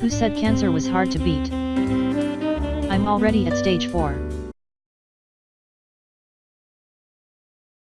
Who said cancer was hard to beat? I'm already at stage 4.